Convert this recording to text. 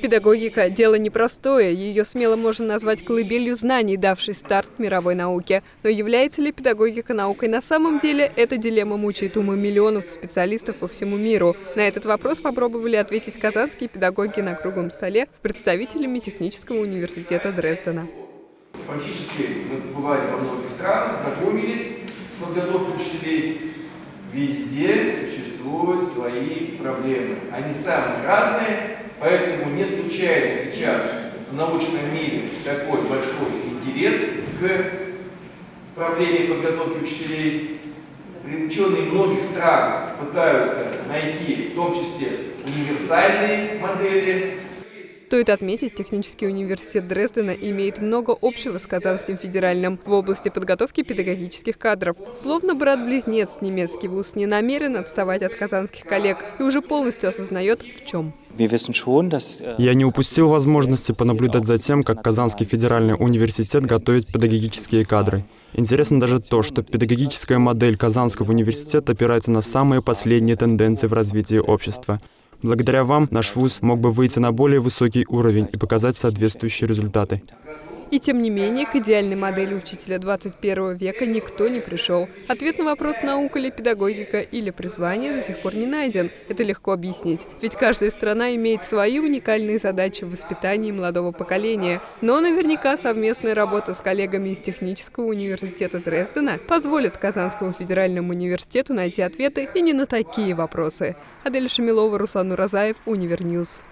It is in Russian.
Педагогика – дело непростое, ее смело можно назвать колыбелью знаний, давшей старт мировой науке. Но является ли педагогика наукой на самом деле, эта дилемма мучает умы миллионов специалистов по всему миру. На этот вопрос попробовали ответить казанские педагоги на круглом столе с представителями Технического университета Дрездена. Фактически мы бывали во многих странах, знакомились с подготовкой учителей. Везде существуют свои проблемы. Они самые разные, Поэтому не случайно сейчас в научном мире такой большой интерес к проблеме подготовки учителей. Ученые многих стран пытаются найти в том числе универсальные модели Стоит отметить, технический университет Дрездена имеет много общего с Казанским федеральным в области подготовки педагогических кадров. Словно брат-близнец, немецкий вуз не намерен отставать от казанских коллег и уже полностью осознает, в чем. Э, Я не упустил возможности понаблюдать за тем, как Казанский федеральный университет готовит педагогические кадры. Интересно даже то, что педагогическая модель Казанского университета опирается на самые последние тенденции в развитии общества. Благодаря вам наш вуз мог бы выйти на более высокий уровень и показать соответствующие результаты. И тем не менее, к идеальной модели учителя 21 века никто не пришел. Ответ на вопрос, наука ли педагогика или призвание, до сих пор не найден. Это легко объяснить. Ведь каждая страна имеет свои уникальные задачи в воспитании молодого поколения. Но наверняка совместная работа с коллегами из Технического университета Дрездена позволит Казанскому федеральному университету найти ответы и не на такие вопросы. Адель Шамилова, Руслан Уразаев, Univer News.